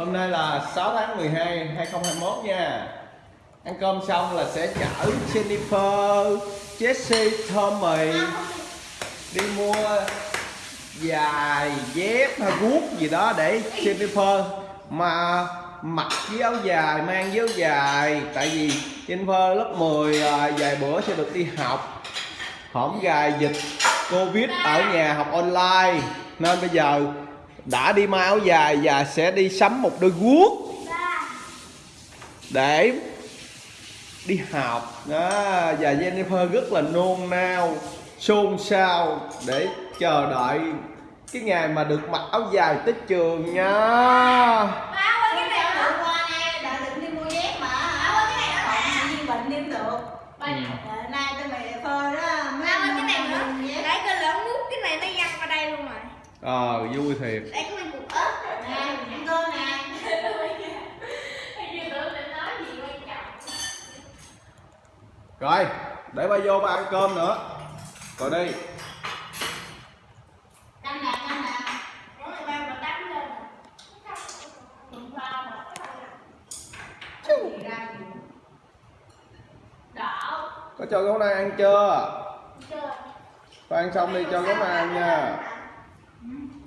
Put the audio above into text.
Hôm nay là 6 tháng 12 2021 nha. Ăn cơm xong là sẽ chở Jennifer, Jesse, Tommy Đi mua dài dép hay guốc gì đó để Jennifer mà mặc với áo dài, mang với áo dài. Tại vì Jennifer lớp 10 à, vài bữa sẽ được đi học. Hổng gài dịch Covid ở nhà học online. Nên bây giờ đã đi mua áo dài và sẽ đi sắm một đôi guốc. Để đi học. Đó và Jennifer rất là nôn nao xôn xao để chờ đợi cái ngày mà được mặc áo dài tới trường nha. Áo ơi, cái này nó qua ờ vui thiệt. Đấy có mình cục ớt Nè, ăn cơm nè. rồi để ba vô ba ăn cơm nữa. Rồi đi. Có cho gấu na ăn chưa? Có ăn xong đi cho gấu na ăn nha Mm-hmm.